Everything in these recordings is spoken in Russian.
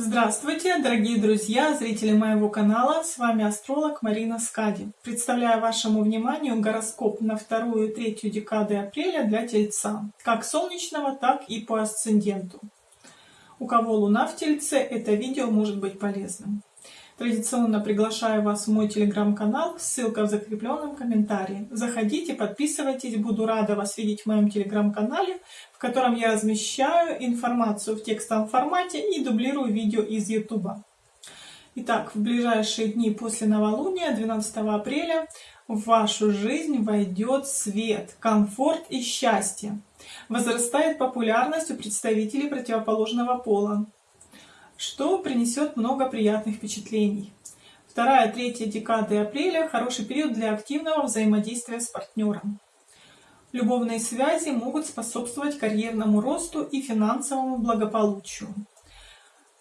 Здравствуйте, дорогие друзья, зрители моего канала, с вами астролог Марина Скади. Представляю вашему вниманию гороскоп на вторую и третью декады апреля для Тельца, как солнечного, так и по асценденту. У кого Луна в Тельце, это видео может быть полезным. Традиционно приглашаю вас в мой телеграм-канал, ссылка в закрепленном комментарии. Заходите, подписывайтесь, буду рада вас видеть в моем телеграм-канале, в котором я размещаю информацию в текстовом формате и дублирую видео из YouTube. Итак, в ближайшие дни после новолуния, 12 апреля, в вашу жизнь войдет свет, комфорт и счастье. Возрастает популярность у представителей противоположного пола что принесет много приятных впечатлений. Вторая, третья декады апреля – хороший период для активного взаимодействия с партнером. Любовные связи могут способствовать карьерному росту и финансовому благополучию.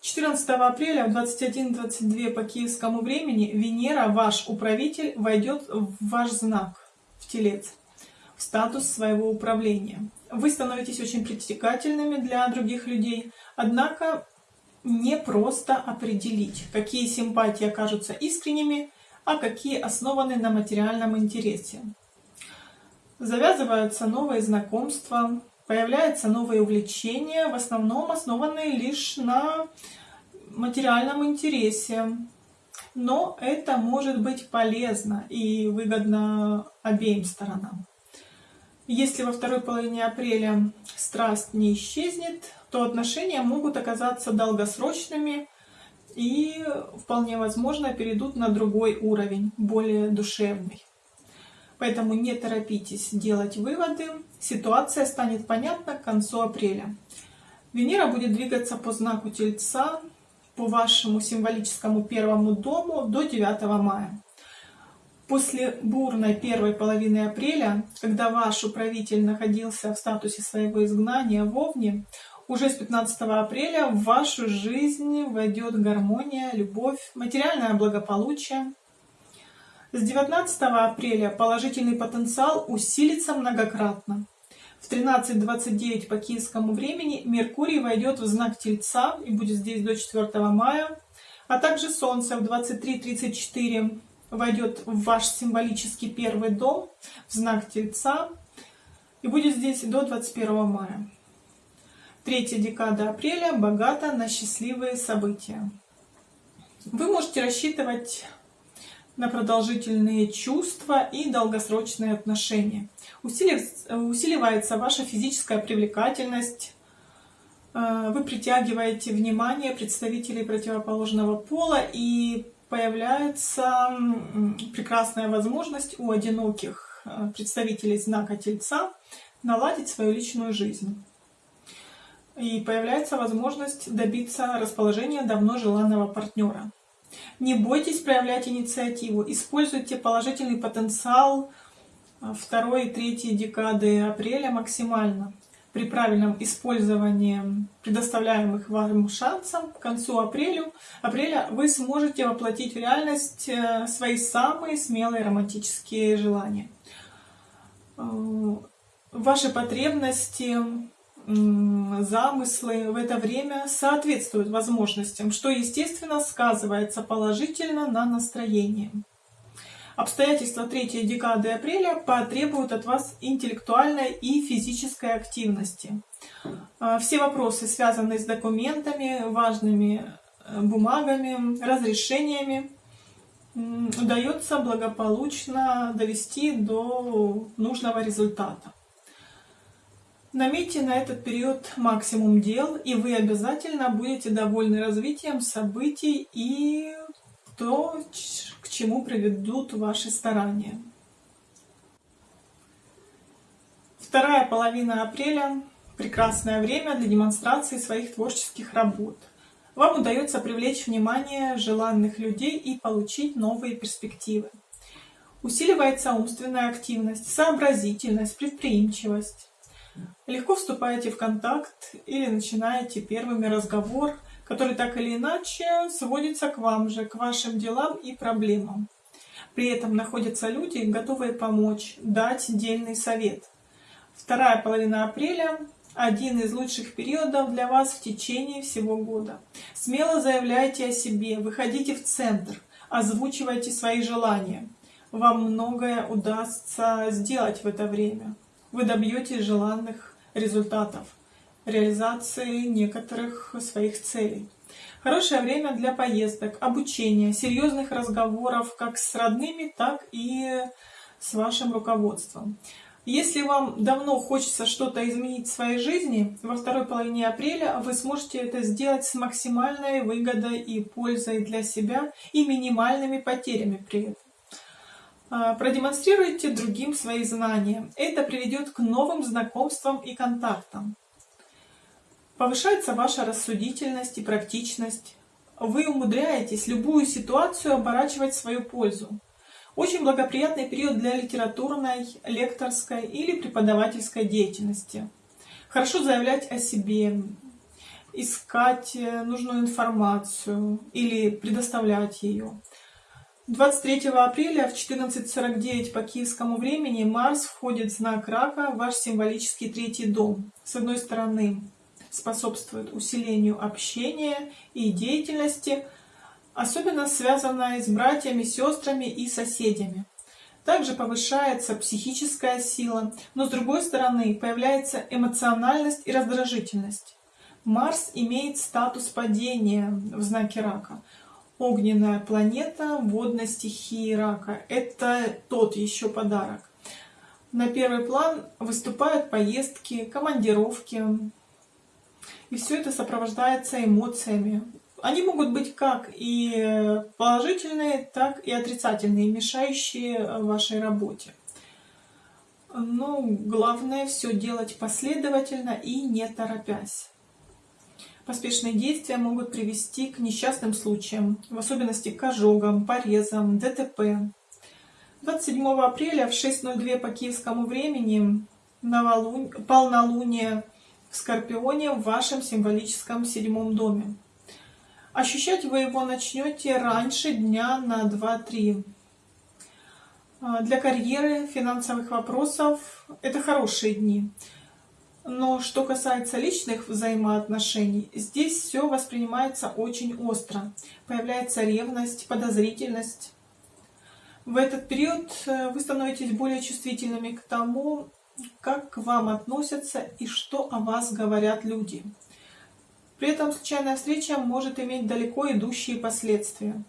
14 апреля в 21.22 по киевскому времени Венера, ваш управитель, войдет в ваш знак, в Телец, в статус своего управления. Вы становитесь очень притягательными для других людей, однако не просто определить, какие симпатии окажутся искренними, а какие основаны на материальном интересе. Завязываются новые знакомства, появляются новые увлечения, в основном основанные лишь на материальном интересе. Но это может быть полезно и выгодно обеим сторонам. Если во второй половине апреля страсть не исчезнет, то отношения могут оказаться долгосрочными и вполне возможно перейдут на другой уровень, более душевный. Поэтому не торопитесь делать выводы, ситуация станет понятна к концу апреля. Венера будет двигаться по знаку Тельца, по вашему символическому первому дому до 9 мая. После бурной первой половины апреля, когда ваш управитель находился в статусе своего изгнания в Овне, уже с 15 апреля в вашу жизнь войдет гармония, любовь, материальное благополучие. С 19 апреля положительный потенциал усилится многократно. В 13.29 по киевскому времени Меркурий войдет в знак Тельца и будет здесь до 4 мая, а также Солнце в 23.34 войдет в ваш символический первый дом, в знак Тельца, и будет здесь до 21 мая. Третья декада апреля богата на счастливые события. Вы можете рассчитывать на продолжительные чувства и долгосрочные отношения. Усиливается ваша физическая привлекательность, э, вы притягиваете внимание представителей противоположного пола и появляется прекрасная возможность у одиноких э, представителей знака Тельца наладить свою личную жизнь. И появляется возможность добиться расположения давно желанного партнера. Не бойтесь проявлять инициативу, используйте положительный потенциал э, второй и третьей декады апреля максимально при правильном использовании предоставляемых вам шансов к концу апреля, апреля вы сможете воплотить в реальность э, свои самые смелые романтические желания. Э, ваши потребности, замыслы в это время соответствуют возможностям, что, естественно, сказывается положительно на настроении. Обстоятельства третьей декады апреля потребуют от вас интеллектуальной и физической активности. А, все вопросы, связанные с документами, важными э, бумагами, разрешениями, удается благополучно довести до нужного результата. Наметьте на этот период максимум дел, и вы обязательно будете довольны развитием событий и то, к чему приведут ваши старания. Вторая половина апреля – прекрасное время для демонстрации своих творческих работ. Вам удается привлечь внимание желанных людей и получить новые перспективы. Усиливается умственная активность, сообразительность, предприимчивость. Легко вступаете в контакт или начинаете первыми разговор который так или иначе сводится к вам же, к вашим делам и проблемам. При этом находятся люди, готовые помочь, дать дельный совет. Вторая половина апреля один из лучших периодов для вас в течение всего года. Смело заявляйте о себе, выходите в центр, озвучивайте свои желания. Вам многое удастся сделать в это время. Вы добьетесь желанных результатов, реализации некоторых своих целей. Хорошее время для поездок, обучения, серьезных разговоров как с родными, так и с вашим руководством. Если вам давно хочется что-то изменить в своей жизни, во второй половине апреля вы сможете это сделать с максимальной выгодой и пользой для себя и минимальными потерями при этом. А, продемонстрируйте другим свои знания. Это приведет к новым знакомствам и контактам. Повышается ваша рассудительность и практичность. Вы умудряетесь любую ситуацию оборачивать в свою пользу. Очень благоприятный период для литературной, лекторской или преподавательской деятельности. Хорошо заявлять о себе, искать нужную информацию или предоставлять ее. 23 апреля в 14.49 по киевскому времени Марс входит в знак Рака, ваш символический третий дом. С одной стороны, способствует усилению общения и деятельности, особенно связанная с братьями, сестрами и соседями. Также повышается психическая сила, но с другой стороны появляется эмоциональность и раздражительность. Марс имеет статус падения в знаке рака. Огненная планета водной стихии рака. Это тот еще подарок. На первый план выступают поездки, командировки. И все это сопровождается эмоциями, они могут быть как и положительные, так и отрицательные, мешающие вашей работе. Но главное все делать последовательно и не торопясь. Поспешные действия могут привести к несчастным случаям, в особенности к ожогам, порезам, ДТП. 27 апреля в 6.02 по киевскому времени полнолуние в Скорпионе в вашем символическом седьмом доме. Ощущать вы его начнете раньше дня на 2-3. А, для карьеры, финансовых вопросов это хорошие дни. Но что касается личных взаимоотношений, здесь все воспринимается очень остро. Появляется ревность, подозрительность. В этот период э, вы становитесь более чувствительными к тому, как к вам относятся и что о вас говорят люди. При этом случайная встреча может иметь далеко идущие последствия.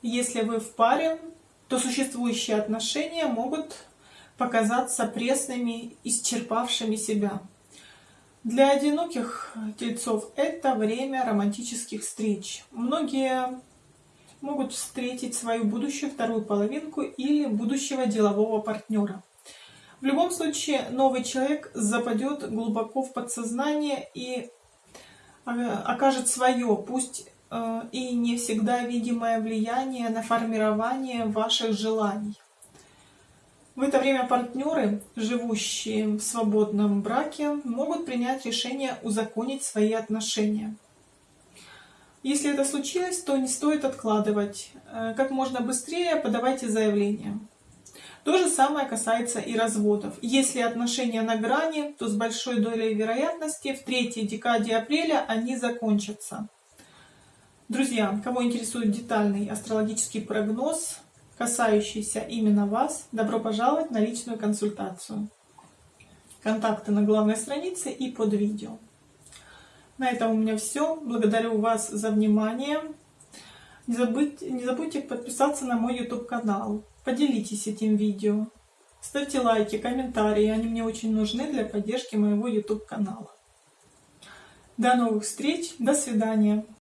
Если вы в паре, то существующие отношения могут показаться пресными, исчерпавшими себя. Для одиноких тельцов это время романтических встреч. Многие могут встретить свою будущую вторую половинку или будущего делового партнера. В любом случае, новый человек западет глубоко в подсознание и окажет свое, пусть э, и не всегда видимое влияние на формирование ваших желаний. В это время партнеры, живущие в свободном браке, могут принять решение узаконить свои отношения. Если это случилось, то не стоит откладывать. Э, как можно быстрее подавайте заявление. То же самое касается и разводов. Если отношения на грани, то с большой долей вероятности в третьей декаде апреля они закончатся. Друзья, кого интересует детальный астрологический прогноз, касающийся именно вас, добро пожаловать на личную консультацию. Контакты на главной странице и под видео. На этом у меня все. Благодарю вас за внимание. Не забудьте, не забудьте подписаться на мой YouTube канал. Поделитесь этим видео. Ставьте лайки, комментарии, они мне очень нужны для поддержки моего YouTube канала. До новых встреч, до свидания.